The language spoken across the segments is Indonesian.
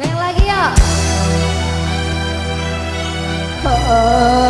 Yang lagi ya. Tepuk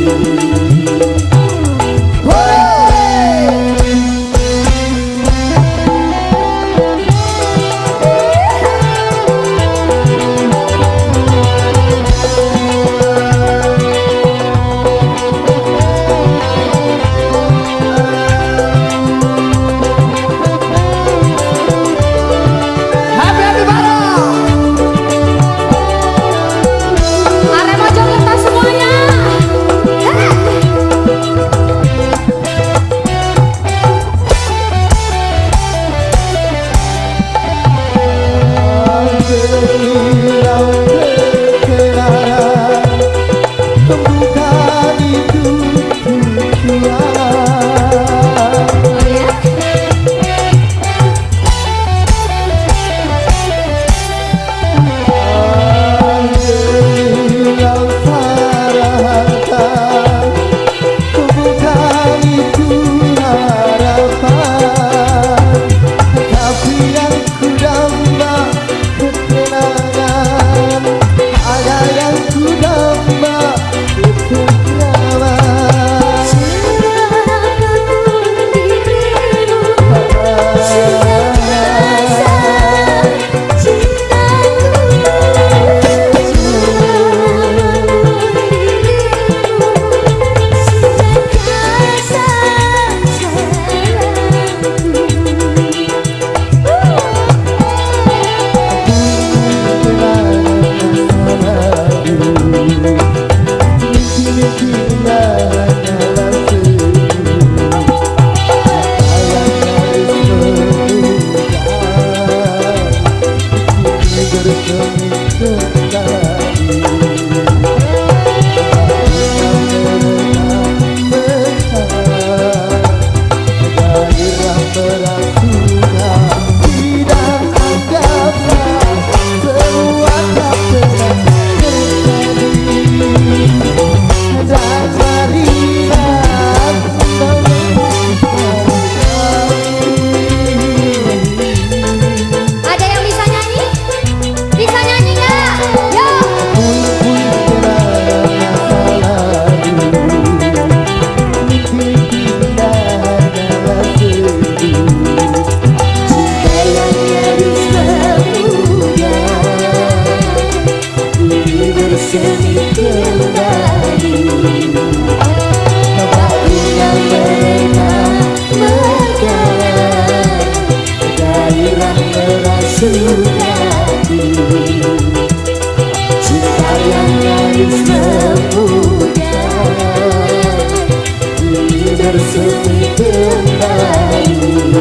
Música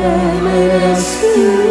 promise you.